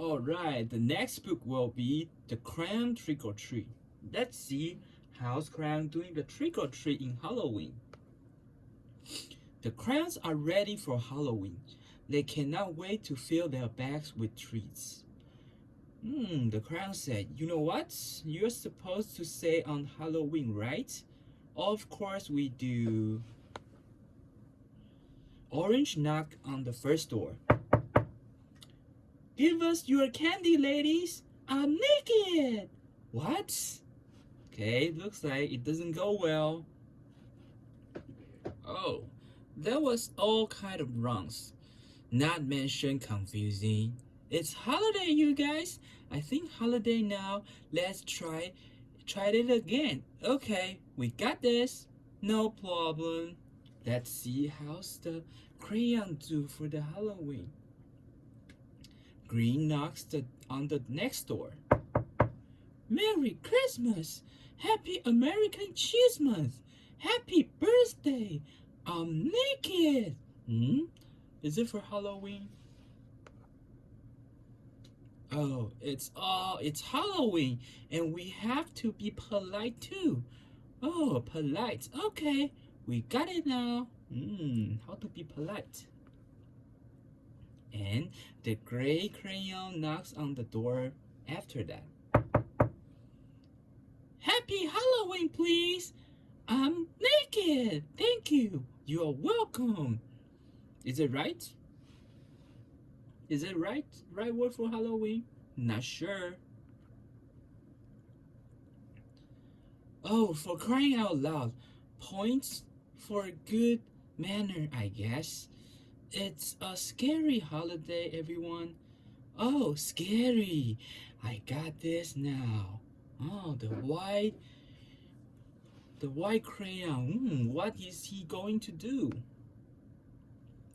Alright, the next book will be The Crayon Trick or Treat. Let's see how's Crayon doing the trick or treat in Halloween. The crayons are ready for Halloween. They cannot wait to fill their bags with treats. Hmm, the crayon said, you know what? You're supposed to say on Halloween, right? Of course we do. Orange knocked on the first door. Give us your candy, ladies. I'm naked. What? Okay, looks like it doesn't go well. Oh, that was all kind of wrongs. Not mentioned confusing. It's holiday, you guys. I think holiday now. Let's try, try it again. Okay, we got this. No problem. Let's see how's the crayon do for the Halloween. Green knocks the, on the next door. Merry Christmas! Happy American Cheese Month! Happy birthday! I'm naked! Hmm? Is it for Halloween? Oh, it's all, it's Halloween and we have to be polite too. Oh, polite. Okay, we got it now. Hmm, how to be polite. And the gray crayon knocks on the door after that. Happy Halloween, please. I'm naked. Thank you. You are welcome. Is it right? Is it right? Right word for Halloween? Not sure. Oh, for crying out loud. Points for good manner, I guess. It's a scary holiday, everyone. Oh, scary. I got this now. Oh, the white, the white crayon. Mm, what is he going to do?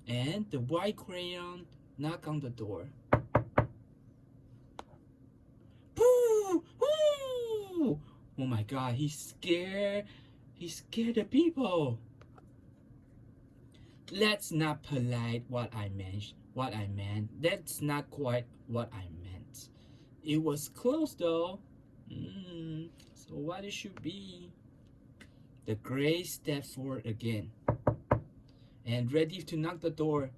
And the white crayon knock on the door. Boo! Oh my god, he's scared. He scared the people. That's not polite what I meant. What I meant. That's not quite what I meant. It was close though. Mm, so what it should be? The gray stepped forward again and ready to knock the door.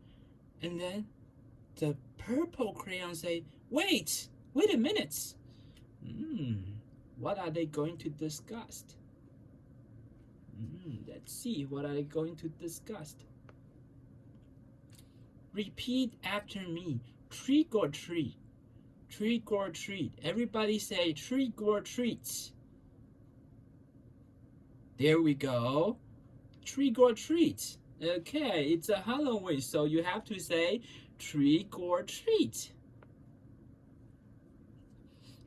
And then the purple crayon say, wait, wait a minute. Hmm, what are they going to discuss? Hmm, let's see, what are they going to discuss? Repeat after me, trick or treat. Trick or treat. Everybody say trick or treat. There we go. Trick or treat. Okay, it's a Halloween, so you have to say trick or treat.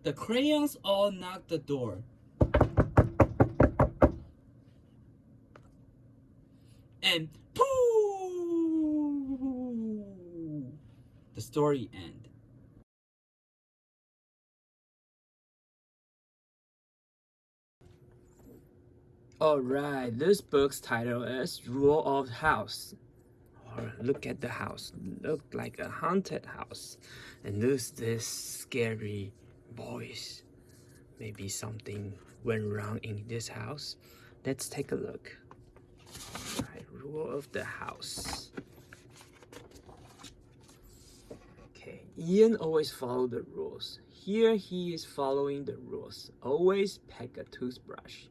The crayons all knock the door. And pooh! The story end. Alright, this book's title is Rule of House. Or look at the house. Look like a haunted house. And there's this scary voice. Maybe something went wrong in this house. Let's take a look. Alright, rule of the house. Okay, Ian always follow the rules. Here he is following the rules. Always pack a toothbrush.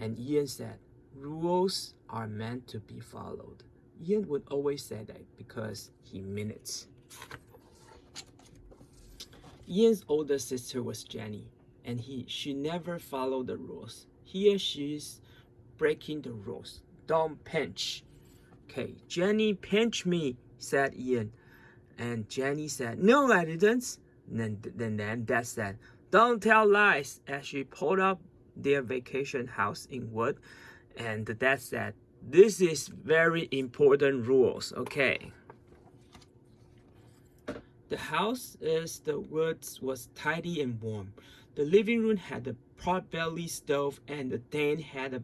And Ian said, rules are meant to be followed. Ian would always say that because he it. Ian's older sister was Jenny, and he she never followed the rules. Here she's breaking the rules. Don't pinch. Okay, Jenny pinch me, said Ian. And Jenny said, no, I didn't. And then, then, then Dad said, don't tell lies, as she pulled up their vacation house in wood. And Dad said, this is very important rules, okay? The house is the woods was tidy and warm. The living room had a pot-belly stove and the den had a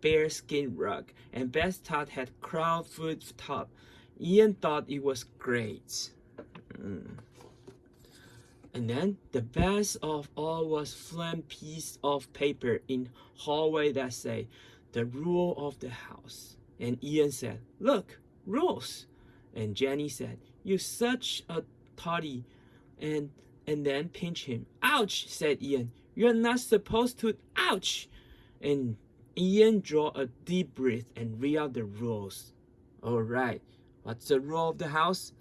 bearskin rug and Beth thought had crowd food top. Ian thought it was great. Mm. And then the best of all was flame piece of paper in hallway that say the rule of the house. And Ian said, Look, rules. And Jenny said, You such a toddy. And and then pinch him. Ouch, said Ian. You're not supposed to ouch. And Ian draw a deep breath and read out the rules. Alright, what's the rule of the house?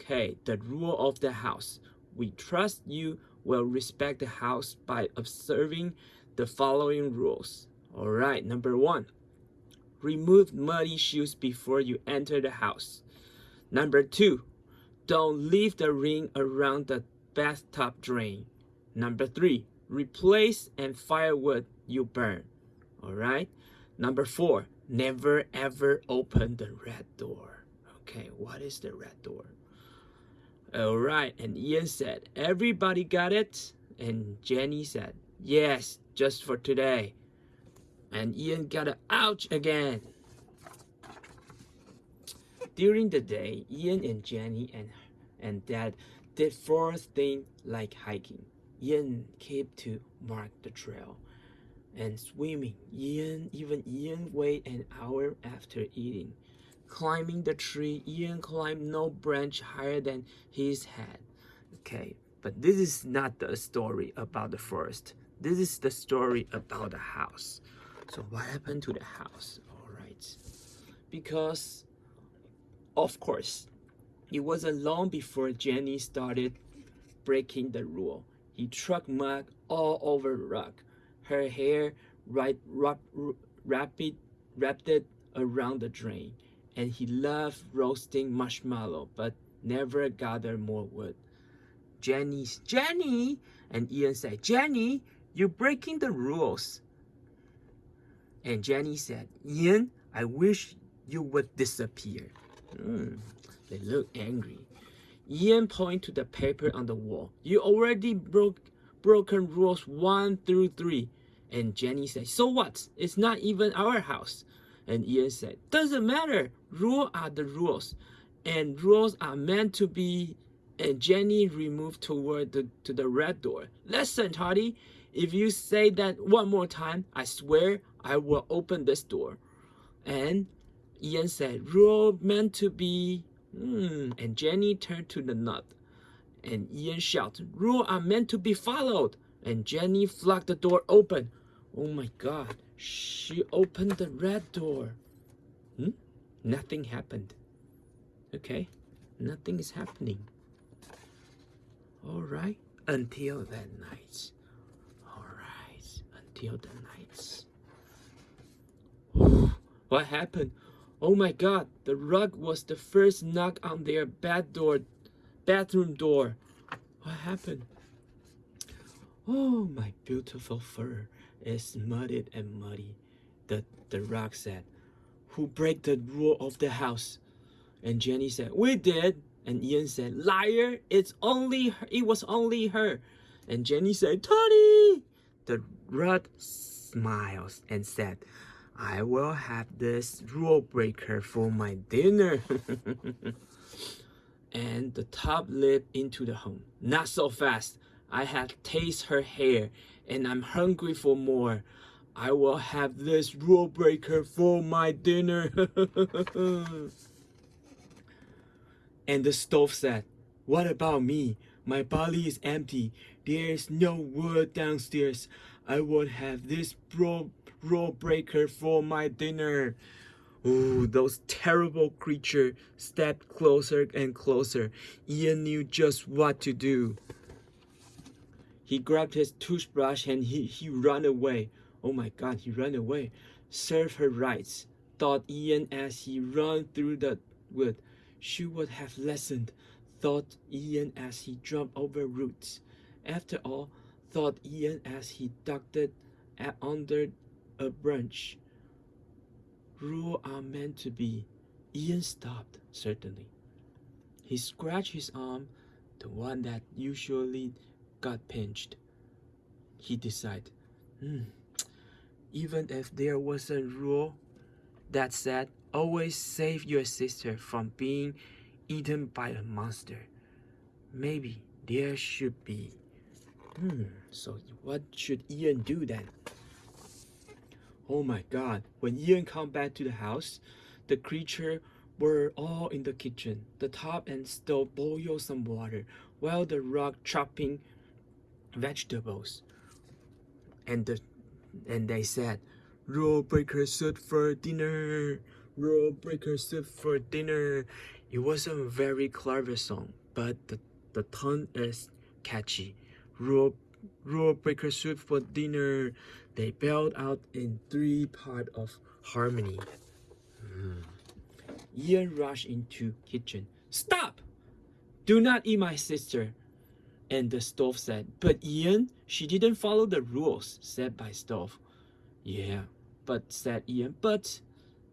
Okay, the rule of the house. We trust you will respect the house by observing the following rules. Alright, number one, remove muddy shoes before you enter the house. Number two, don't leave the ring around the bathtub drain. Number three, replace and firewood you burn. Alright? Number four, never ever open the red door. Okay, what is the red door? Alright, and Ian said, Everybody got it? And Jenny said, Yes, just for today. And Ian got an ouch again. During the day, Ian and Jenny and, and Dad did four things like hiking. Ian kept to mark the trail. And swimming, Ian even Ian wait an hour after eating. Climbing the tree, Ian climbed no branch higher than his head. Okay, but this is not the story about the forest. This is the story about the house. So what happened to the house? All right, because of course, it wasn't long before Jenny started breaking the rule. He truck mud all over the rug. Her hair right, wrap, wrapped, wrapped it around the drain. And he loved roasting marshmallow, but never gathered more wood. Jenny, Jenny! And Ian said, Jenny, you're breaking the rules. And Jenny said, Ian, I wish you would disappear. Mm, they look angry. Ian pointed to the paper on the wall. You already broke broken rules one through three. And Jenny said, So what? It's not even our house. And Ian said, Doesn't matter. Rules are the rules. And rules are meant to be. And Jenny removed toward the to the red door. Listen, Toddy, if you say that one more time, I swear I will open this door. And Ian said, Rule meant to be. Hmm. And Jenny turned to the nut. And Ian shouted, Rule are meant to be followed. And Jenny flung the door open. Oh my god. She opened the red door. Hmm? Nothing happened. Okay? Nothing is happening. Alright. Until that night. Alright. Until the night. what happened? Oh my god, the rug was the first knock on their bed door, bathroom door. What happened? Oh, my beautiful fur is muddied and muddy. The, the rock said, Who break the rule of the house? And Jenny said, We did. And Ian said, Liar, it's only her. it was only her. And Jenny said, Tony! The rug smiles and said, I will have this rule breaker for my dinner. and the top lip into the home. Not so fast. I have taste her hair and I'm hungry for more. I will have this rule breaker for my dinner. and the stove said, What about me? My body is empty. There is no wood downstairs. I would have this rule rule breaker for my dinner. Ooh, those terrible creatures stepped closer and closer. Ian knew just what to do. He grabbed his toothbrush and he, he ran away. Oh my god, he ran away. Serve her rights, thought Ian as he ran through the wood. She would have listened, thought Ian as he jumped over roots. After all, thought Ian as he ducked under a branch. Rules are meant to be. Ian stopped, certainly. He scratched his arm, the one that usually got pinched. He decided, hmm, even if there was a rule that said, always save your sister from being eaten by a monster, maybe there should be. Hmm, so what should Ian do then? Oh my god, when Ian come back to the house, the creature were all in the kitchen. The top and stove boil some water while the rock chopping vegetables. And the and they said, Rule breaker soup for dinner. Rule breaker soup for dinner. It wasn't a very clever song, but the, the tone is catchy. Rule rule breaker soup for dinner. They bailed out in three part of harmony. Mm. Ian rushed into kitchen. Stop! Do not eat my sister. And the stove said, But Ian, she didn't follow the rules, said by stove. Yeah, but said Ian, but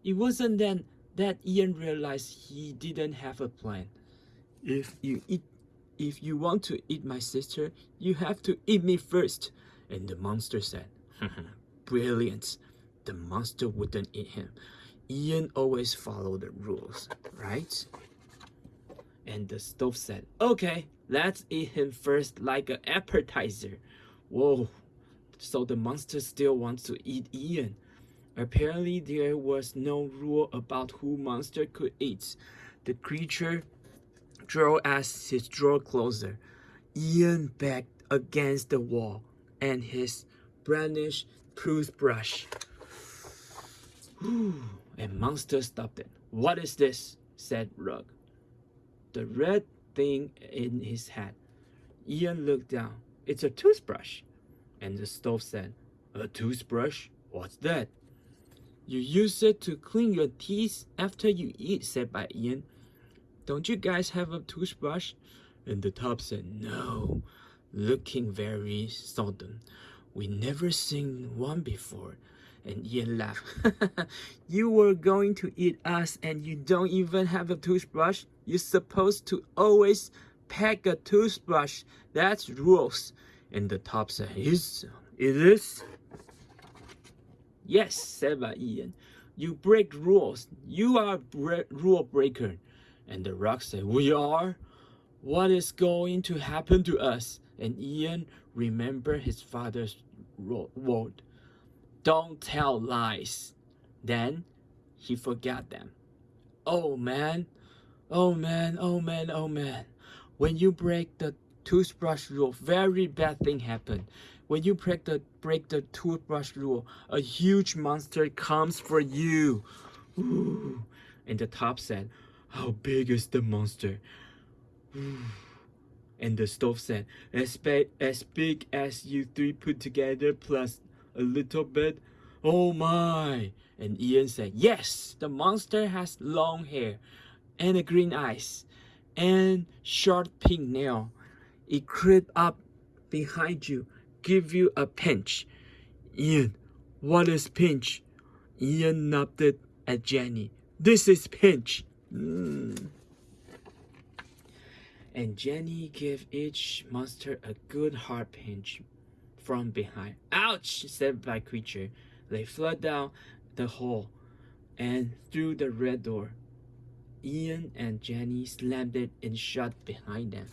it wasn't then that Ian realized he didn't have a plan. If you eat if you want to eat my sister, you have to eat me first. And the monster said, Brilliant. The monster wouldn't eat him. Ian always followed the rules, right? And the stove said, Okay, let's eat him first like an appetizer. Whoa, so the monster still wants to eat Ian. Apparently, there was no rule about who monster could eat. The creature drew as his drawer closer. Ian backed against the wall, and his brandished toothbrush. and monster stopped it. What is this? said Rug. The red thing in mm-hmm. his hat. Ian looked down. It's a toothbrush. And the stove said, A toothbrush? What's that? You use it to clean your teeth after you eat, said by Ian. Don't you guys have a toothbrush? And the top said, No, looking very sodden. We never seen one before. And Ian laughed. you were going to eat us and you don't even have a toothbrush? You're supposed to always pack a toothbrush. That's rules. And the top said, Is is? Yes, said by Ian. You break rules. You are a rule breaker. And the rock said, We are? What is going to happen to us? And Ian remembered his father's word. Don't tell lies. Then he forgot them. Oh man, oh man, oh man, oh man. When you break the toothbrush rule, very bad thing happen. When you break the break the toothbrush rule, a huge monster comes for you. Ooh. And the top said, How big is the monster? And the stove said, as, as big as you three put together plus a little bit. Oh my! And Ian said, Yes, the monster has long hair and a green eyes and short pink nail. It creep up behind you, give you a pinch. Ian, what is pinch? Ian nodded at Jenny. This is pinch. Mm. And Jenny gave each monster a good hard pinch from behind. Ouch, said by creature. They fled down the hall and through the red door. Ian and Jenny slammed it and shut behind them.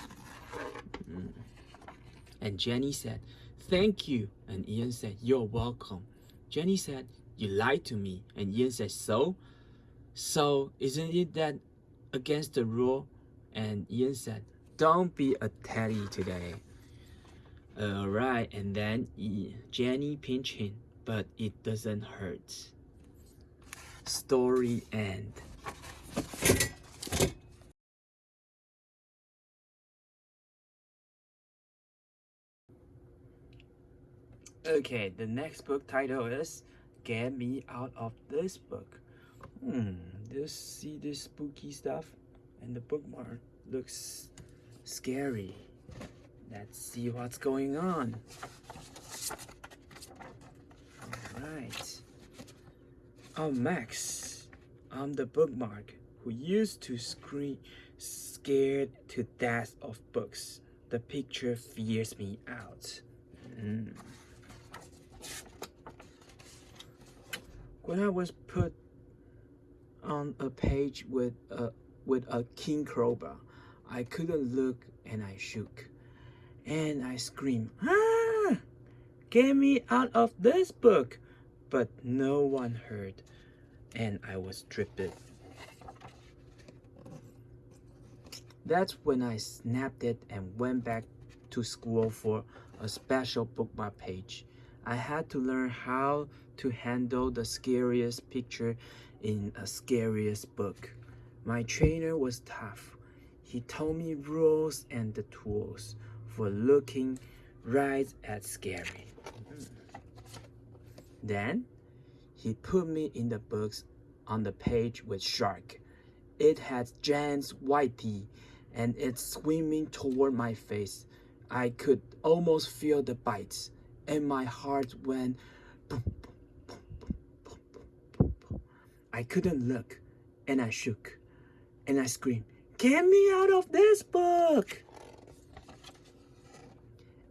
Mm. And Jenny said, Thank you. And Ian said, You're welcome. Jenny said, You lied to me. And Ian said, So? So, isn't it that against the rule? And Ian said, Don't be a teddy today. Alright, and then Jenny pinch him, but it doesn't hurt. Story end. Okay, the next book title is Get Me Out of This Book. Hmm, you see this spooky stuff? And the bookmark looks scary. Let's see what's going on. Alright. I'm Max. I'm the bookmark who used to scream scared to death of books. The picture fears me out. Mm. When I was put on a page with a with a king cobra, I couldn't look and I shook. and I screamed, Ah! Get me out of this book! But no one heard, and I was tripped. That's when I snapped it and went back to school for a special bookmark page. I had to learn how to handle the scariest picture in a scariest book. My trainer was tough. He told me rules and the tools for looking right at scary. Then he put me in the books on the page with shark. It had giant whitey and it's swimming toward my face. I could almost feel the bites and my heart went boom, boom, boom, I couldn't look and I shook and I screamed, Get me out of this book!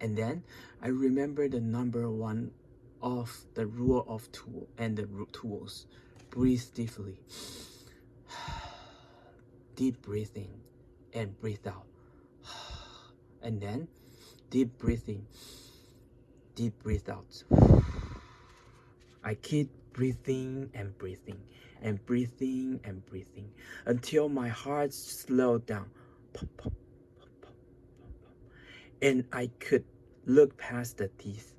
And then I remember the number one of the rule of tool and the tools. Breathe deeply. Deep breathing and breathe out. And then deep breathing, deep breathe out. I keep breathing and breathing and breathing and breathing until my heart slowed down. And I could look past the teeth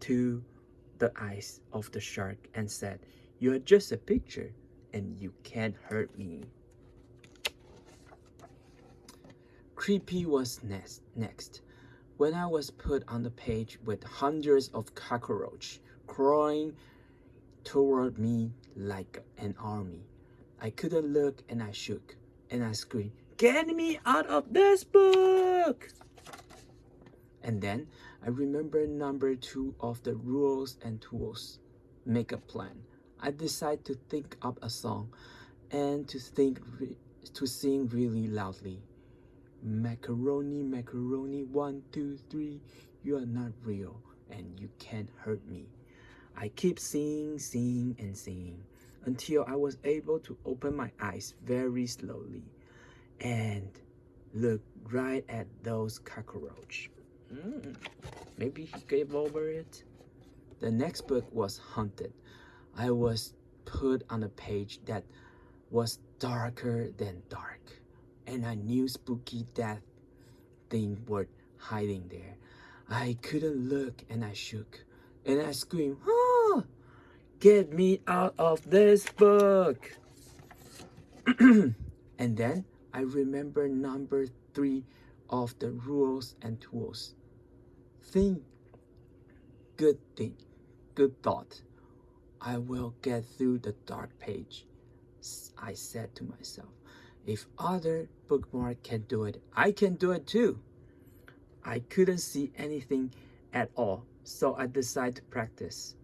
to the eyes of the shark and said, You're just a picture and you can't hurt me. Creepy was next. next. When I was put on the page with hundreds of cockroaches crawling toward me like an army, I couldn't look and I shook and I screamed, Get me out of this book! And then I remember number two of the rules and tools. Make a plan. I decide to think up a song and to think to sing really loudly. Macaroni, macaroni, one, two, three. You are not real and you can't hurt me. I keep singing, singing, and singing until I was able to open my eyes very slowly and look right at those cockroaches. Mm, maybe he gave over it. The next book was Haunted. I was put on a page that was darker than dark and I knew spooky death thing were hiding there. I couldn't look and I shook and I screamed, ah, get me out of this book. and then I remember number three of the rules and tools. Think good thing, good thought. I will get through the dark page. I said to myself. If other bookmark can do it, I can do it too. I couldn't see anything at all, so I decided to practice.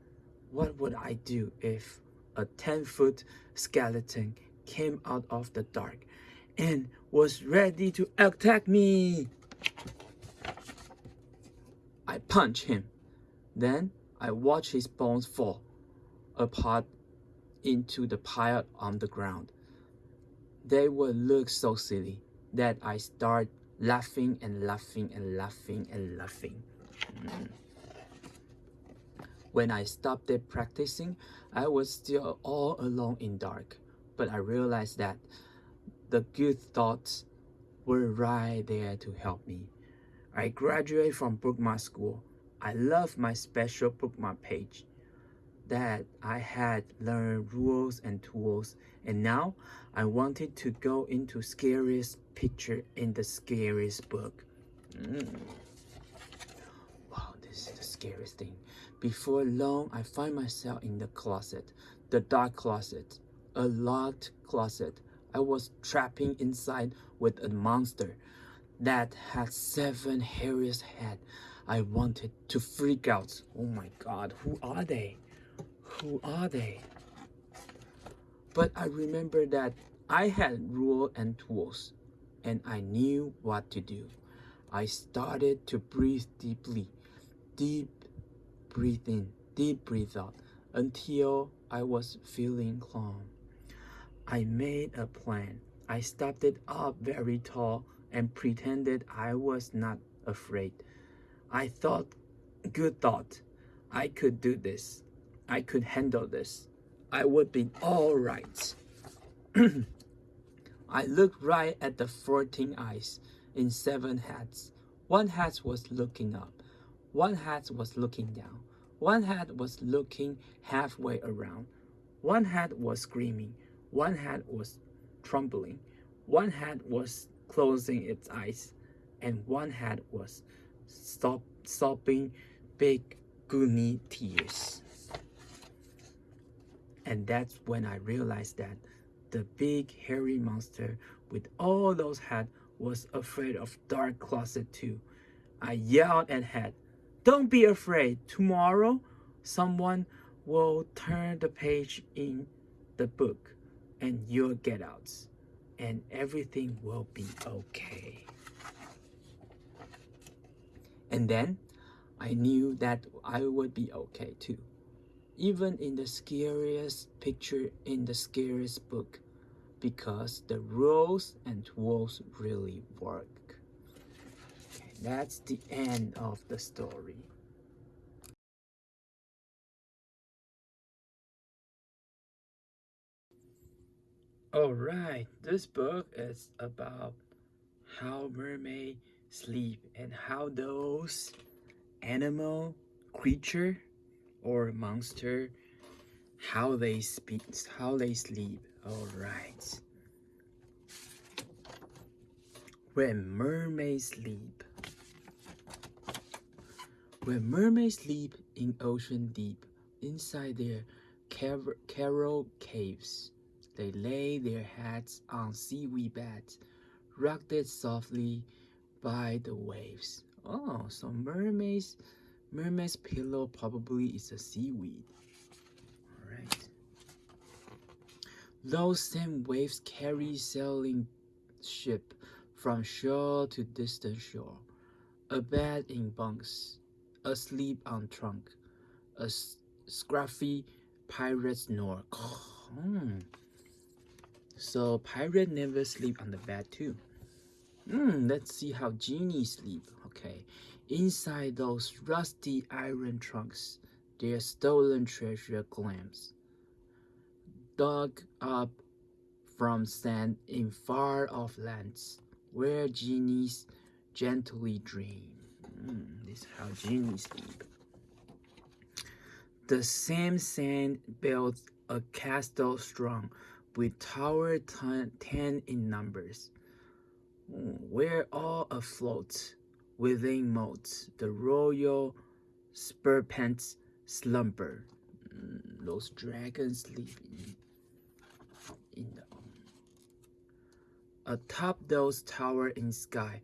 What would I do if a 10-foot skeleton came out of the dark and was ready to attack me? I punch him. Then I watch his bones fall apart into the pile on the ground they would look so silly that I start laughing and laughing and laughing and laughing. Mm. When I stopped practicing, I was still all alone in dark, but I realized that the good thoughts were right there to help me. I graduated from bookmark school. I love my special bookmark page that I had learned rules and tools and now I wanted to go into scariest picture in the scariest book. Mm. Wow, this is the scariest thing. Before long, I find myself in the closet, the dark closet, a locked closet. I was trapping inside with a monster that had seven hairiest head. I wanted to freak out. Oh my god, who are they? Who are they? But I remember that I had rules and tools, and I knew what to do. I started to breathe deeply, deep breathe in, deep breathe out, until I was feeling calm. I made a plan. I stepped it up very tall and pretended I was not afraid. I thought, good thought, I could do this. I could handle this. I would be all right. I looked right at the 14 eyes in seven hats. One hat was looking up. One hat was looking down. One hat was looking halfway around. One hat was screaming. One hat was trembling. One hat was closing its eyes. And one hat was stop, sobbing big, goony tears. And that's when I realized that the big hairy monster with all those hats was afraid of dark closet too. I yelled at Hat, Don't be afraid. Tomorrow, someone will turn the page in the book and you'll get out. And everything will be okay. And then I knew that I would be okay too. Even in the scariest picture in the scariest book, because the rules and tools really work. Okay, that's the end of the story. Alright, this book is about how mermaids sleep and how those animal creature or monster how they speak how they sleep all right. When mermaids sleep. When mermaids sleep in ocean deep, inside their coral caves, they lay their heads on seaweed beds, rocked softly by the waves. Oh, so mermaids, mermaid's pillow probably is a seaweed. Alright. Those same waves carry sailing ship from shore to distant shore. A bed in bunks, asleep on trunk, a scruffy pirate snore. Mm. So pirate never sleep on the bed too. Mm, let's see how genie sleep. Okay, inside those rusty iron trunks, their stolen treasure glams dug up from sand in far off lands where genies gently dream. Mm, this is how genies sleep. The same sand built a castle strong with tower ten, ten in numbers, where all afloat within moats the royal serpents slumber. Mm, those dragons sleep in in the atop those tower in sky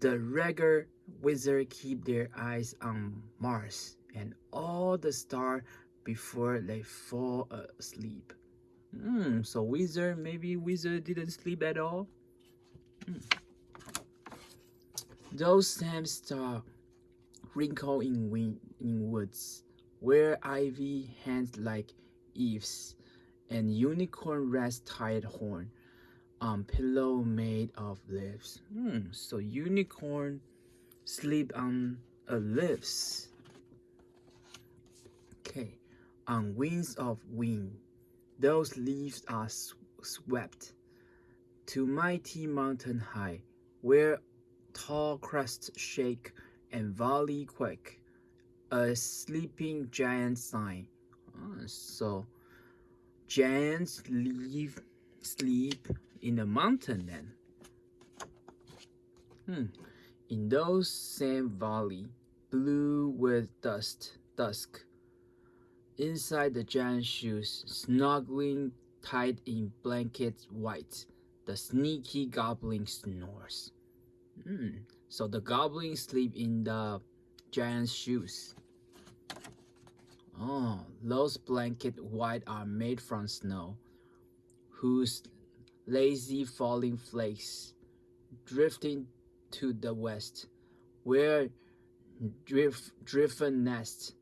the regular wizard keep their eyes on mars and all the star before they fall asleep Hmm. so wizard maybe wizard didn't sleep at all mm. Those same star wrinkle in in woods where ivy hangs like eaves and unicorn rests tied horn on pillow made of leaves. Hmm, so unicorn sleep on a leaves. Okay, on wings of wind, those leaves are swept to mighty mountain high, where tall crests shake and valley quake, a sleeping giant sign. Oh, so giants live sleep in the mountain then. Hmm. In those same valley, blue with dust, dusk. Inside the giant shoes, snuggling tied in blankets white, the sneaky goblin snores. Hmm. So the goblins sleep in the giant's shoes. Oh, those blanket white are made from snow, whose lazy falling flakes drifting to the west, where drift driven nest.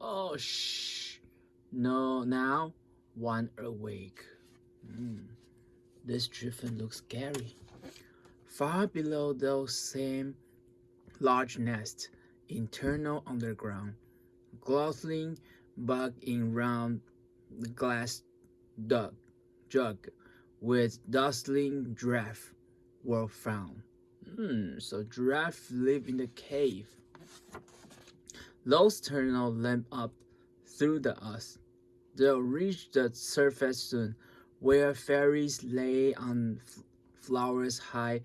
Oh, shh! No, now one awake. Mm, this driven looks scary. Far below those same large nests, internal underground, glossing bug in round glass dug, jug with dazzling giraffe were found. Hmm, so giraffe live in the cave. Those tunnel lamp up through the us. They'll reach the surface soon, where fairies lay on flowers high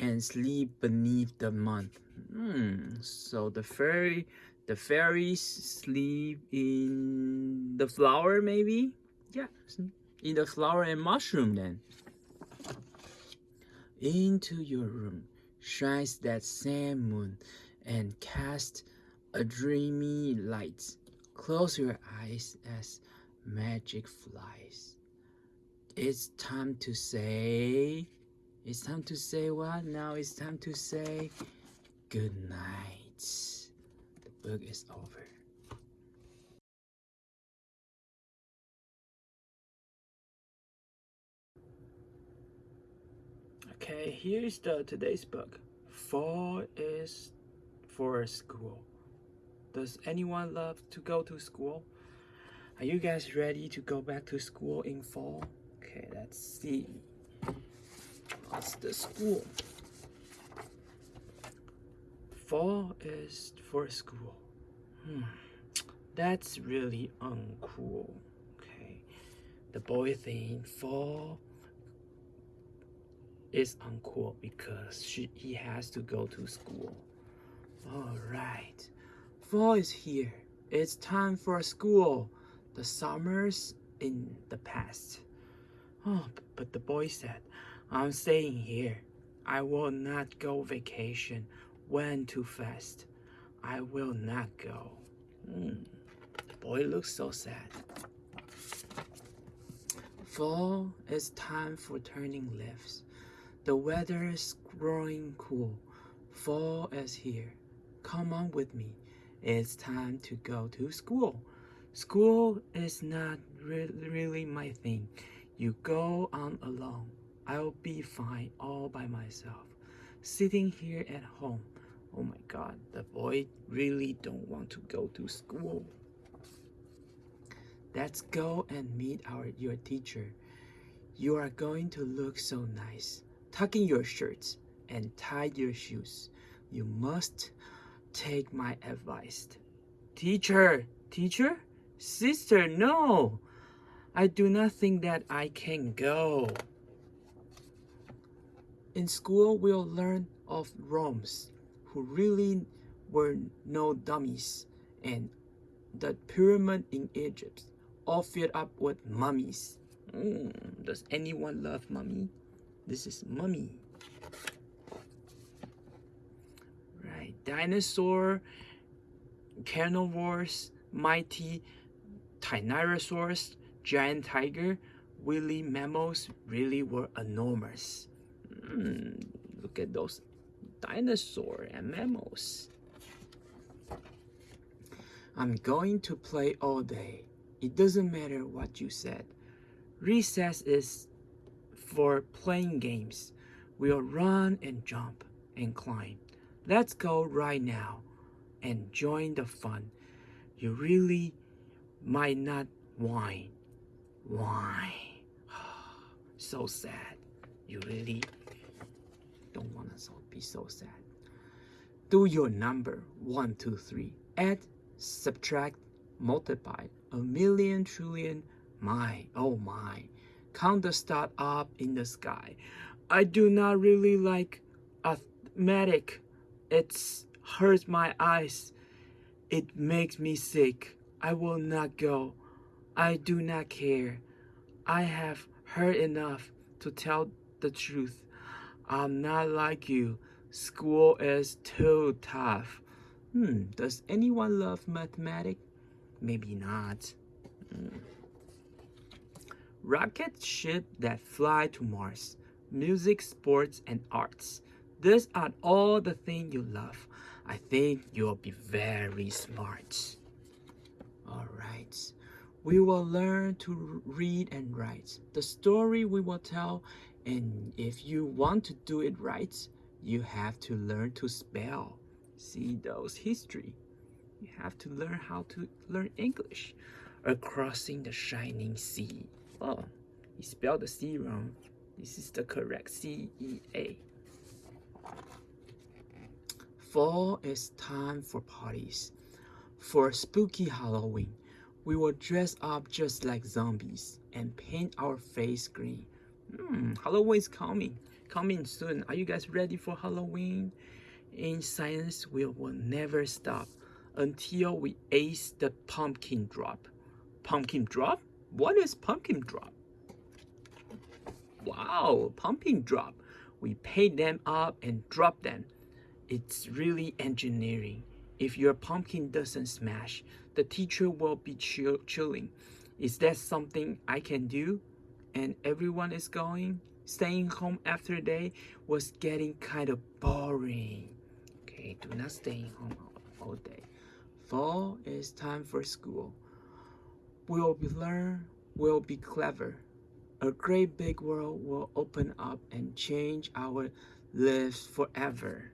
and sleep beneath the moon. Hmm, so the fairy, the fairies sleep in the flower, maybe? Yeah, in the flower and mushroom then. Into your room shines that same moon and cast a dreamy light. Close your eyes as magic flies. It's time to say, it's time to say what? Now it's time to say good night. The book is over. Okay, here's the today's book. Fall is for school. Does anyone love to go to school? Are you guys ready to go back to school in fall? Okay, let's see. What's the school? Fall is for school. Hmm. That's really uncool. Okay. The boy think fall is uncool because she, he has to go to school. Alright. Fall is here. It's time for school. The summer's in the past. Oh, but the boy said, I'm staying here. I will not go vacation. Went too fast. I will not go. Mm. Boy looks so sad. Fall is time for turning leaves. The weather is growing cool. Fall is here. Come on with me. It's time to go to school. School is not re really my thing. You go on alone. I'll be fine all by myself. Sitting here at home. Oh my god, the boy really don't want to go to school. Let's go and meet our your teacher. You are going to look so nice. Tuck in your shirts and tie your shoes. You must take my advice. Teacher, teacher, sister, no. I do not think that I can go. In school, we'll learn of Rome's, who really were no dummies, and the pyramid in Egypt, all filled up with mummies. Mm, does anyone love mummy? This is mummy. Right, dinosaur, carnivores, mighty Tyrannosaurus, giant tiger, woolly mammals really were enormous. Mm, look at those dinosaur and mammals. I'm going to play all day. It doesn't matter what you said. Recess is for playing games. We'll run and jump and climb. Let's go right now and join the fun. You really might not whine. Whine. so sad. You really don't want to be so sad. Do your number. One, two, three. Add, subtract, multiply. A million, trillion, my, oh my count the stars up in the sky. I do not really like arithmetic. It hurts my eyes. It makes me sick. I will not go. I do not care. I have heard enough to tell the truth. I'm not like you. School is too tough. Hmm, does anyone love mathematics? Maybe not. Hmm rocket ship that fly to Mars, music, sports, and arts. These are all the things you love. I think you'll be very smart. Alright, we will learn to read and write. The story we will tell, and if you want to do it right, you have to learn to spell. see those history. You have to learn how to learn English. Acrossing the shining sea. Oh, you spelled the sea wrong. This is the correct C E A. Fall is time for parties. For spooky Halloween, we will dress up just like zombies and paint our face green. Hmm, Halloween is coming, coming soon. Are you guys ready for Halloween? In science, we will never stop until we ace the pumpkin drop. Pumpkin drop? What is pumpkin drop? Wow, pumpkin drop. We paint them up and drop them it's really engineering. If your pumpkin doesn't smash, the teacher will be chill chilling. Is that something I can do? And everyone is going? Staying home after day was getting kind of boring. Okay, do not stay home all, all day. Fall is time for school. We'll be learn, we'll be clever. A great big world will open up and change our lives forever.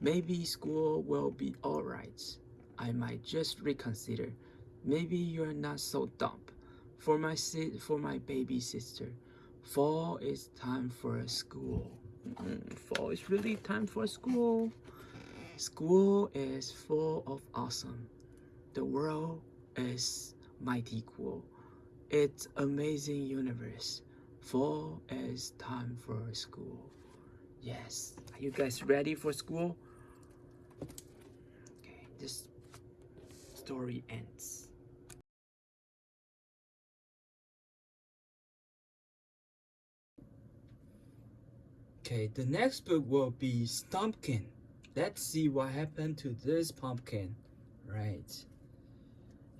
Maybe school will be alright. I might just reconsider. Maybe you're not so dumb. For my si for my baby sister, fall is time for school. Mm, fall is really time for school. School is full of awesome. The world is mighty cool. It's amazing universe. Fall is time for school. Yes. Are you guys ready for school? Okay, this story ends. Okay, the next book will be Stumpkin. Let's see what happened to this pumpkin. Right.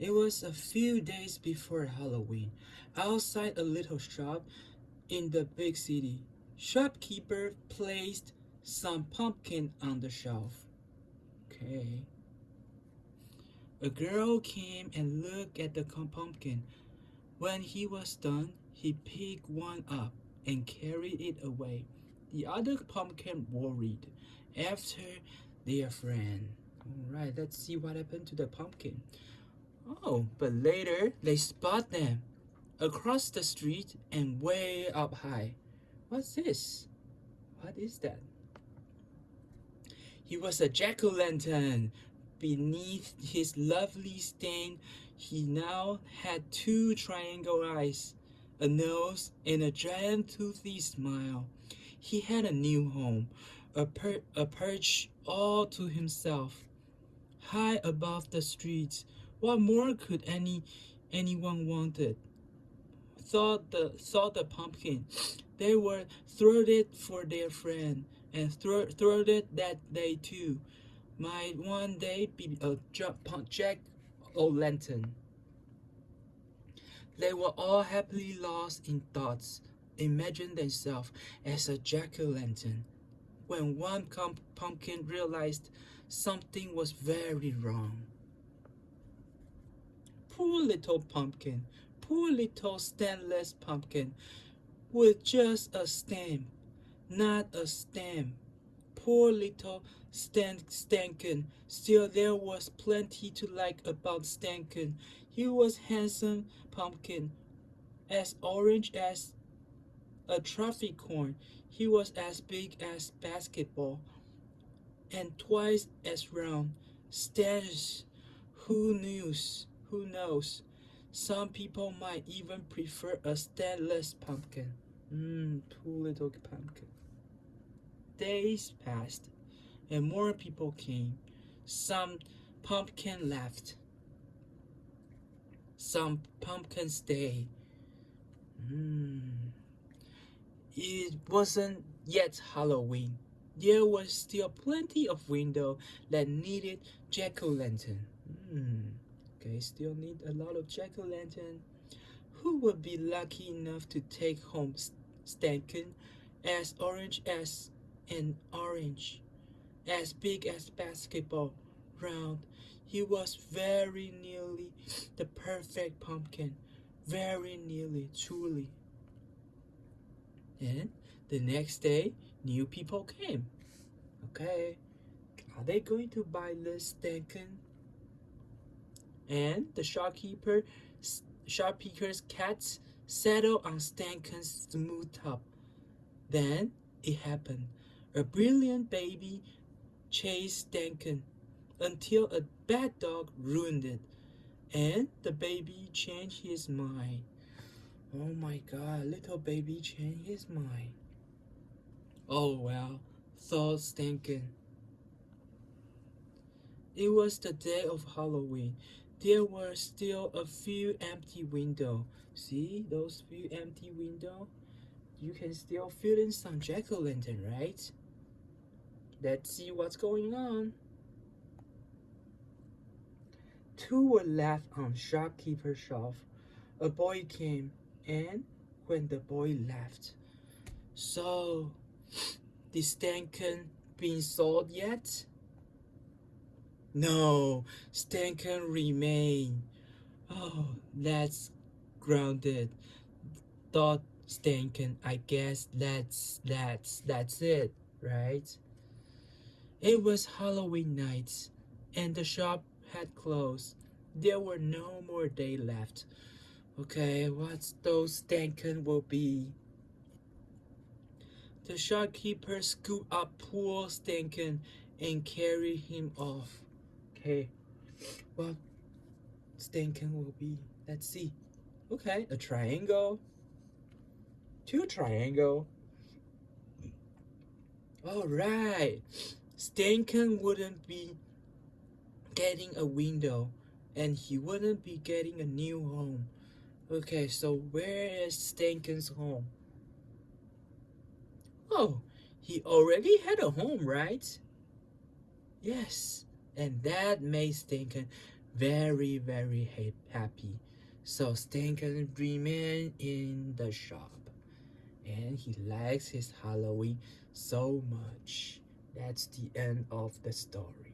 It was a few days before Halloween, outside a little shop in the big city. Shopkeeper placed some pumpkin on the shelf. Okay. A girl came and looked at the pumpkin. When he was done, he picked one up and carried it away. The other pumpkin worried after their friend. Alright, let's see what happened to the pumpkin. Oh, but later they spot them across the street and way up high. What's this? What is that? He was a jack-o'-lantern Beneath his lovely stain, he now had two triangle eyes, a nose, and a giant toothy smile. He had a new home, a, per a perch all to himself. High above the streets, what more could any anyone wanted? Thought the thought the pumpkin. They were thwarted for their friend, and thwarted that day too might one day be a jack o' lantern. They were all happily lost in thoughts, imagined themselves as a jack-o'-lantern. When one pumpkin realized something was very wrong. Poor little pumpkin, poor little stemless pumpkin, with just a stem, not a stem. Poor little Stan Stumpkin. Still, there was plenty to like about Stumpkin. He was handsome pumpkin, as orange as a traffic corn. He was as big as basketball, and twice as round. Stans, who knows? Who knows? Some people might even prefer a stanless pumpkin. Mmm, poor little pumpkin. Days passed and more people came. Some pumpkin left. Some pumpkin stayed. Mm. It wasn't yet Halloween. There was still plenty of window that needed jack-o'-lantern. Mm. Okay, still need a lot of jack-o'-lantern. Who would be lucky enough to take home Stumpkin as orange as an orange? as big as basketball, round. He was very nearly the perfect pumpkin, very nearly, truly. And the next day, new people came. Okay, are they going to buy this Stumpkin? And the shopkeeper, shopkeeper's cat settled on Stumpkin's smooth top. Then it happened. A brilliant baby chased Stumpkin until a bad dog ruined it. And the baby changed his mind. Oh my god, little baby changed his mind. Oh well, thought Stumpkin. It was the day of Halloween. There were still a few empty windows. See those few empty windows? You can still fill in some jack-o'-lantern, right? Let's see what's going on. Two were left on shopkeeper's shelf. A boy came, and when the boy left, so the Stumpkin been sold yet? No, Stumpkin remain. Oh, that's grounded. Thought Stumpkin, I guess that's that's that's it, right? It was Halloween night, and the shop had closed. There were no more day left. Okay, what those Stumpkin will be? The shopkeeper scooped up poor Stumpkin and carried him off. Okay, what Stumpkin will be? Let's see. Okay, a triangle. Two triangle. All right. Stumpkin wouldn't be getting a window and he wouldn't be getting a new home. Okay, so where is Stumpkin's home? Oh, he already had a home, right? Yes, and that made Stumpkin very, very happy. So Stumpkin remained in the shop. And he likes his Halloween so much. That's the end of the story.